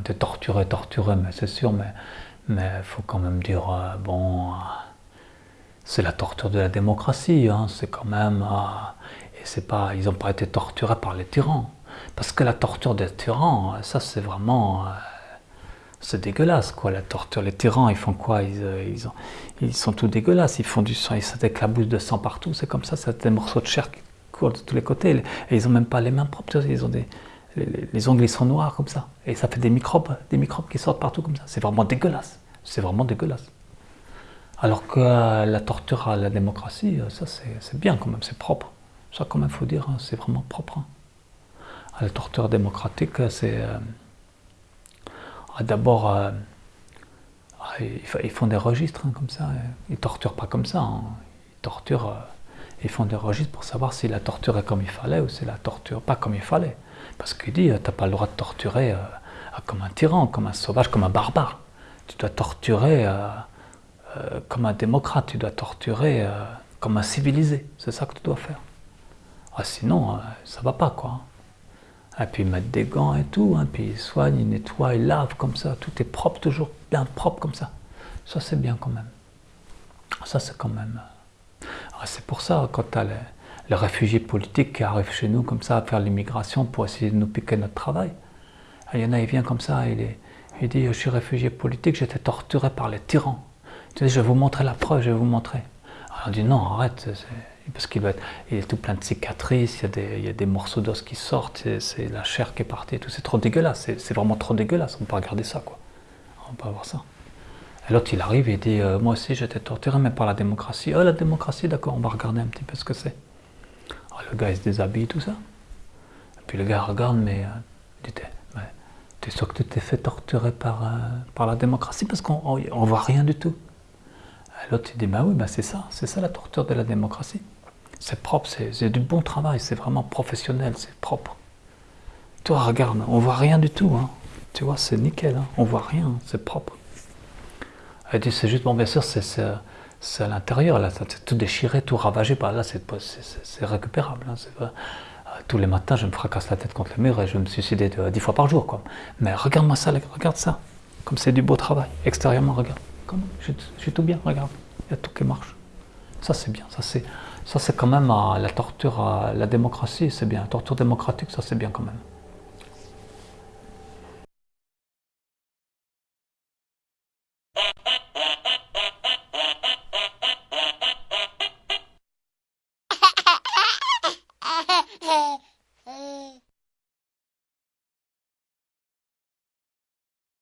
été torturés, torturés, mais c'est sûr, mais il faut quand même dire, euh, bon, euh, c'est la torture de la démocratie, hein, c'est quand même, et c'est pas, ils n'ont pas été torturés par les tyrans. Parce que la torture des tyrans, ça c'est vraiment, c'est dégueulasse quoi, la torture. Les tyrans, ils font quoi? Ils, ils, ont, ils, sont tout dégueulasses, ils font du sang, ils s'éclaboussent de sang partout, c'est comme ça, c'est des morceaux de chair qui courent de tous les côtés, et ils n'ont même pas les mains propres, ils ont des, les, ongles sont noirs comme ça, et ça fait des microbes, des microbes qui sortent partout comme ça. C'est vraiment dégueulasse, c'est vraiment dégueulasse. Alors que euh, la torture à la démocratie, euh, ça c'est bien quand même, c'est propre. Ça quand même, faut dire, hein, c'est vraiment propre. Hein. la torture démocratique, c'est... Euh, ah, d'abord, ah, ils, font des registres hein, comme ça, ils torturent pas comme ça, ils torturent, ils font des registres pour savoir si la torture est comme il fallait ou si la torture pas comme il fallait. Parce qu'il dit, tu n'as pas le droit de torturer euh, comme un tyran, comme un sauvage, comme un barbare. Tu dois torturer euh, euh, comme un démocrate, tu dois torturer comme un civilisé. C'est ça que tu dois faire. Ah, sinon, ça va pas, quoi. Et puis ils mettent des gants et tout, hein, puis ils soignent, ils nettoient, ils lavent comme ça, tout est propre, toujours bien propre comme ça. Ça c'est bien quand même. Ça c'est quand même... C'est pour ça, quand tu as les, réfugiés politiques qui arrivent chez nous comme ça à faire l'immigration pour essayer de nous piquer notre travail. Il y en a, il vient comme ça, il, dit, je suis réfugié politique, j'étais torturé par les tyrans. je vais vous montrer la preuve, je vais vous montrer. Alors on dit, non, arrête, parce qu'il est tout plein de cicatrices, il y a des, morceaux d'os qui sortent, c'est la chair qui est partie tout, c'est trop dégueulasse, c'est vraiment trop dégueulasse, on peut regarder ça, quoi. On peut pas voir ça. L'autre, il arrive et dit, euh, moi aussi j'étais torturé, mais par la démocratie. Oh, la démocratie, d'accord, on va regarder un petit peu ce que c'est. Ah, le gars il se déshabille, tout ça. Et puis le gars regarde, mais euh, tu es sûr que tu t'es fait torturer par, euh, la démocratie? Parce qu'on ne voit rien du tout. L'autre il dit, bah oui, bah c'est ça, c'est ça la torture de la démocratie. C'est propre, c'est du bon travail, c'est vraiment professionnel, c'est propre. Toi, regarde, on voit rien du tout. Hein. Tu vois, c'est nickel, hein. on voit rien, c'est propre. Elle dit, c'est juste, bon, bien sûr, c'est c'est à l'intérieur, là, c'est tout déchiré, tout ravagé, par là, c'est récupérable. Hein, euh, tous les matins, je me fracasse la tête contre le mur et je me suicider dix fois par jour. Quoi. Mais regarde-moi ça, regarde ça, comme c'est du beau travail, extérieurement, regarde. Comme, je, suis tout bien, regarde, il y a tout qui marche. Ça, c'est bien, ça, c'est quand même euh, la torture, la démocratie, c'est bien. La torture démocratique, ça, c'est bien quand même.